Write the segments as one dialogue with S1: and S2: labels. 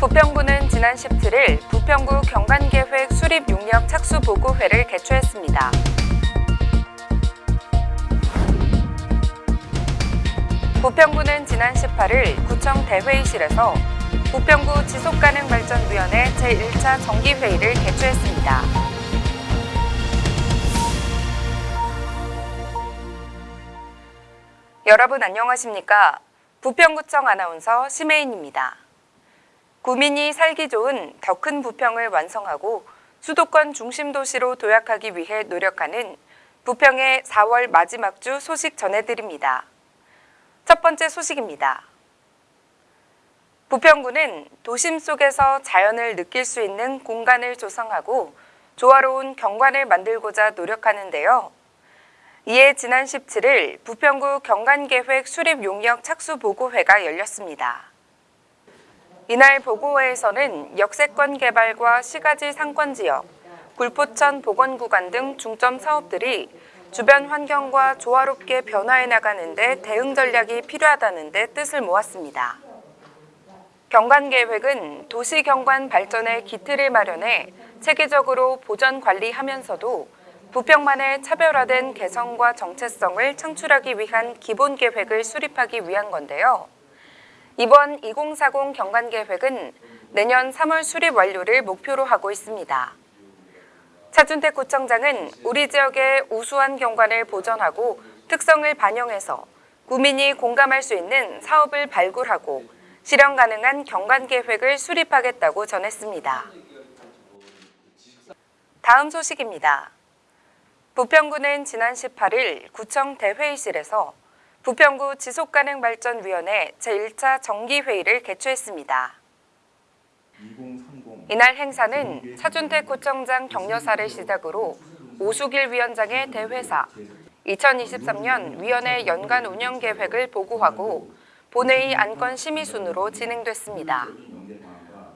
S1: 부평구는 지난 17일 부평구 경관계획 수립 용역 착수 보고회를 개최했습니다. 부평구는 지난 18일 구청 대회의실에서 부평구 지속가능발전위원회 제1차 정기회의를 개최했습니다. 여러분 안녕하십니까? 부평구청 아나운서 심혜인입니다. 구민이 살기 좋은 더 큰 부평을 완성하고 수도권 중심 도시로 도약하기 위해 노력하는 부평의 4월 마지막 주 소식 전해드립니다. 첫 번째 소식입니다. 부평구는 도심 속에서 자연을 느낄 수 있는 공간을 조성하고 조화로운 경관을 만들고자 노력하는데요. 이에 지난 17일 부평구 경관계획 수립 용역 착수 보고회가 열렸습니다. 이날 보고회에서는 역세권 개발과 시가지 상권 지역, 굴포천 보건구간 등 중점 사업들이 주변 환경과 조화롭게 변화해 나가는 데 대응 전략이 필요하다는 데 뜻을 모았습니다. 경관계획은 도시 경관 발전의 기틀을 마련해 체계적으로 보전 관리하면서도 부평만의 차별화된 개성과 정체성을 창출하기 위한 기본 계획을 수립하기 위한 건데요. 이번 2040 경관계획은 내년 3월 수립 완료를 목표로 하고 있습니다. 차준택 구청장은 우리 지역의 우수한 경관을 보존하고 특성을 반영해서 구민이 공감할 수 있는 사업을 발굴하고 실현 가능한 경관 계획을 수립하겠다고 전했습니다. 다음 소식입니다. 부평구는 지난 18일 구청 대회의실에서 부평구 지속가능발전위원회 제1차 정기회의를 개최했습니다. 이날 행사는 차준택 구청장 격려사를 시작으로 오수길 위원장의 대회사, 2023년 위원회 연간 운영 계획을 보고하고 본회의 안건 심의 순으로 진행됐습니다.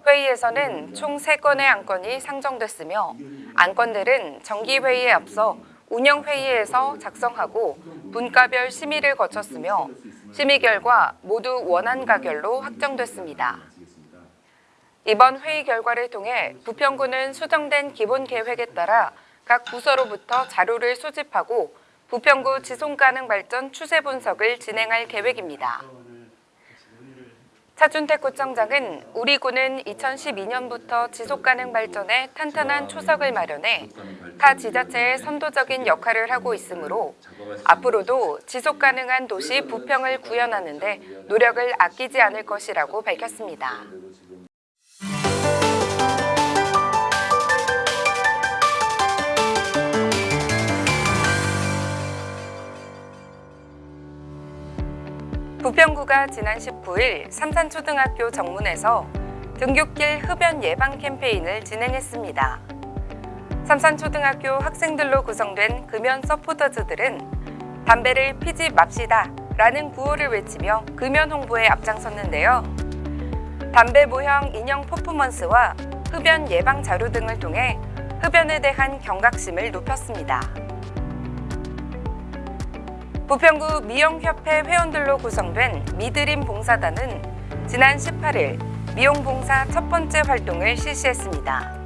S1: 회의에서는 총 3건의 안건이 상정됐으며 안건들은 정기회의에 앞서 운영회의에서 작성하고 분과별 심의를 거쳤으며 심의 결과 모두 원안 가결로 확정됐습니다. 이번 회의 결과를 통해 부평구는 수정된 기본 계획에 따라 각 부서로부터 자료를 수집하고 부평구 지속 가능 발전 추세 분석을 진행할 계획입니다. 차준택 구청장은 우리 구는 2012년부터 지속가능 발전에 탄탄한 초석을 마련해 타 지자체의 선도적인 역할을 하고 있으므로 앞으로도 지속가능한 도시 부평을 구현하는 데 노력을 아끼지 않을 것이라고 밝혔습니다. 부평구가 지난 19일 삼산초등학교 정문에서 등굣길 흡연 예방 캠페인을 진행했습니다. 삼산초등학교 학생들로 구성된 금연 서포터즈들은 담배를 피지 맙시다 라는 구호를 외치며 금연 홍보에 앞장섰는데요. 담배 모형 인형 퍼포먼스와 흡연 예방 자료 등을 통해 흡연에 대한 경각심을 높였습니다. 부평구 미용협회 회원들로 구성된 미드림 봉사단은 지난 18일 미용봉사 첫 번째 활동을 실시했습니다.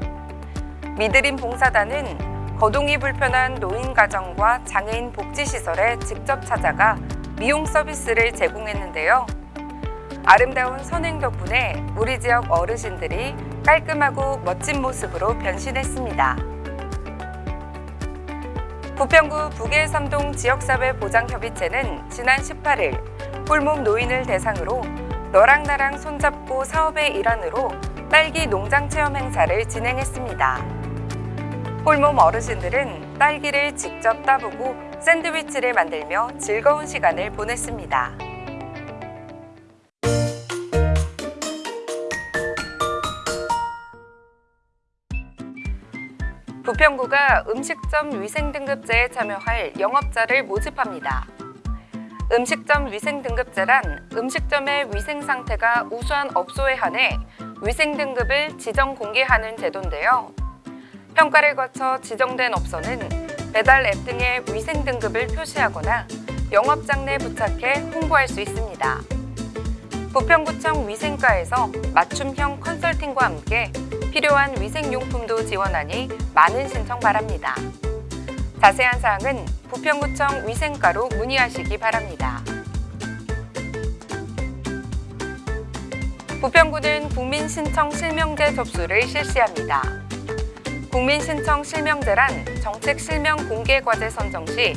S1: 미드림 봉사단은 거동이 불편한 노인 가정과 장애인 복지시설에 직접 찾아가 미용 서비스를 제공했는데요. 아름다운 선행 덕분에 우리 지역 어르신들이 깔끔하고 멋진 모습으로 변신했습니다. 부평구 북해삼동 지역사회보장협의체는 지난 18일 홀몸 노인을 대상으로 너랑 나랑 손잡고 사업의 일환으로 딸기 농장 체험 행사를 진행했습니다. 홀몸 어르신들은 딸기를 직접 따보고 샌드위치를 만들며 즐거운 시간을 보냈습니다. 부평구가 음식점 위생등급제에 참여할 영업자를 모집합니다. 음식점 위생등급제란 음식점의 위생 상태가 우수한 업소에 한해 위생등급을 지정 공개하는 제도인데요. 평가를 거쳐 지정된 업소는 배달 앱 등의 위생 등급을 표시하거나 영업장 내 부착해 홍보할 수 있습니다. 부평구청 위생과에서 맞춤형 컨설팅과 함께 필요한 위생용품도 지원하니 많은 신청 바랍니다. 자세한 사항은 부평구청 위생과로 문의하시기 바랍니다. 부평구는 국민신청 실명제 접수를 실시합니다. 국민신청 실명제란 정책 실명 공개 과제 선정 시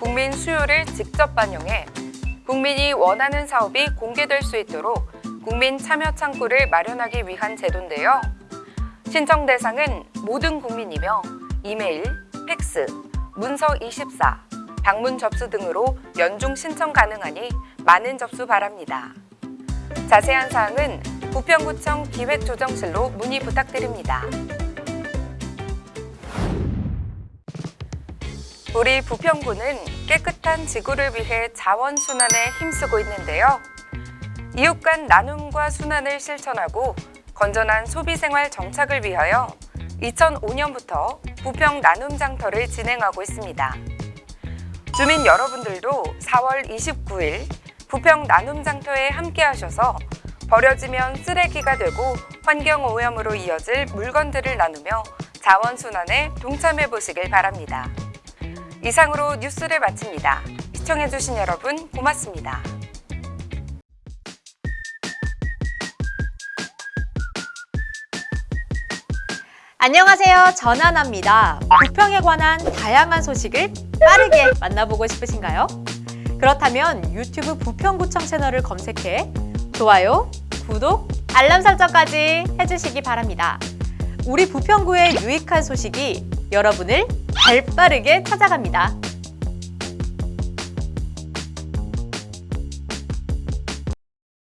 S1: 국민 수요를 직접 반영해 국민이 원하는 사업이 공개될 수 있도록 국민 참여 창구를 마련하기 위한 제도인데요. 신청 대상은 모든 국민이며 이메일, 팩스, 문서 24, 방문 접수 등으로 연중 신청 가능하니 많은 접수 바랍니다. 자세한 사항은 부평구청 기획조정실로 문의 부탁드립니다. 우리 부평구는 깨끗한 지구를 위해 자원순환에 힘쓰고 있는데요. 이웃 간 나눔과 순환을 실천하고 건전한 소비생활 정착을 위하여 2005년부터 부평 나눔 장터를 진행하고 있습니다. 주민 여러분들도 4월 29일 부평 나눔 장터에 함께 하셔서 버려지면 쓰레기가 되고 환경오염으로 이어질 물건들을 나누며 자원순환에 동참해 보시길 바랍니다. 이상으로 뉴스를 마칩니다. 시청해주신 여러분 고맙습니다.
S2: 안녕하세요. 전하나입니다. 부평에 관한 다양한 소식을 빠르게 만나보고 싶으신가요? 그렇다면 유튜브 부평구청 채널을 검색해 좋아요, 구독, 알람 설정까지 해주시기 바랍니다. 우리 부평구의 유익한 소식이 여러분을 발빠르게 찾아갑니다.